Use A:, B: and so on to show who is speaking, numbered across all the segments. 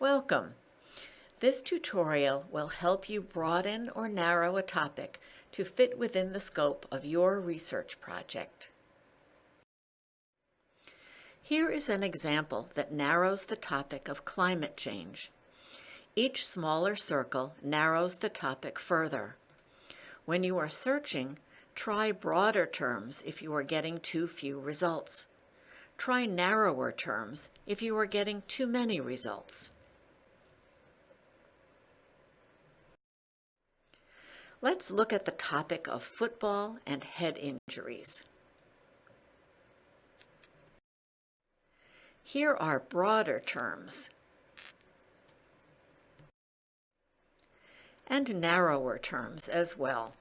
A: Welcome! This tutorial will help you broaden or narrow a topic to fit within the scope of your research project. Here is an example that narrows the topic of climate change. Each smaller circle narrows the topic further. When you are searching, try broader terms if you are getting too few results. Try narrower terms if you are getting too many results. Let's look at the topic of football and head injuries. Here are broader terms and narrower terms as well.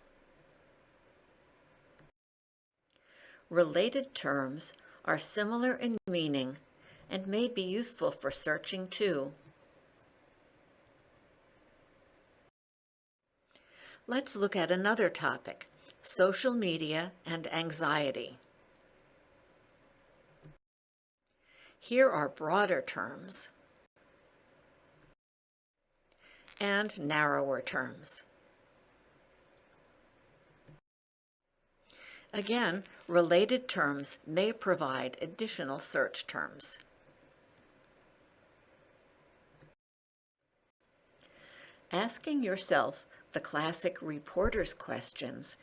A: Related terms are similar in meaning and may be useful for searching too. Let's look at another topic, social media and anxiety. Here are broader terms and narrower terms. Again, related terms may provide additional search terms. Asking yourself the classic reporter's questions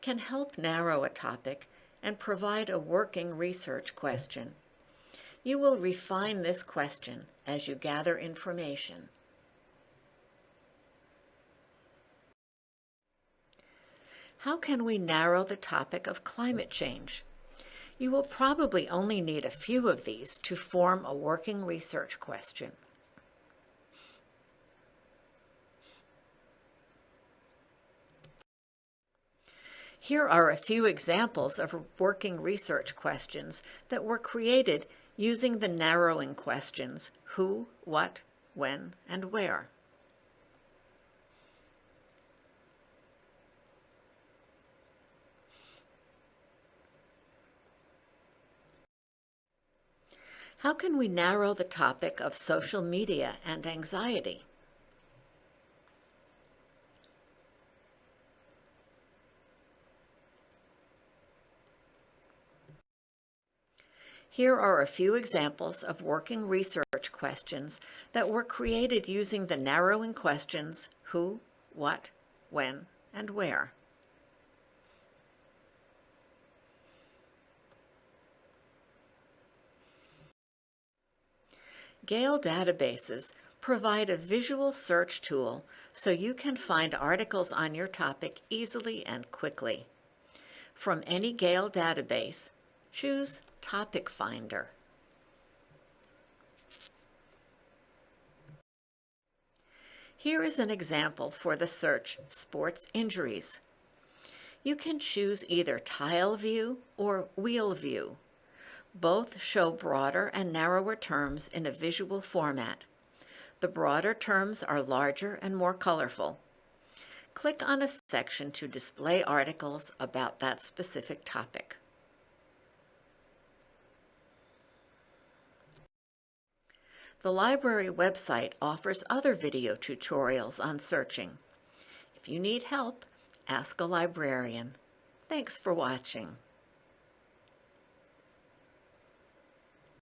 A: can help narrow a topic and provide a working research question. You will refine this question as you gather information. How can we narrow the topic of climate change? You will probably only need a few of these to form a working research question. Here are a few examples of working research questions that were created using the narrowing questions who, what, when, and where. How can we narrow the topic of social media and anxiety? Here are a few examples of working research questions that were created using the narrowing questions who, what, when, and where. Gale databases provide a visual search tool so you can find articles on your topic easily and quickly. From any Gale database, choose Topic Finder. Here is an example for the search Sports Injuries. You can choose either Tile View or Wheel View. Both show broader and narrower terms in a visual format. The broader terms are larger and more colorful. Click on a section to display articles about that specific topic. The library website offers other video tutorials on searching. If you need help, ask a librarian. Thanks for watching.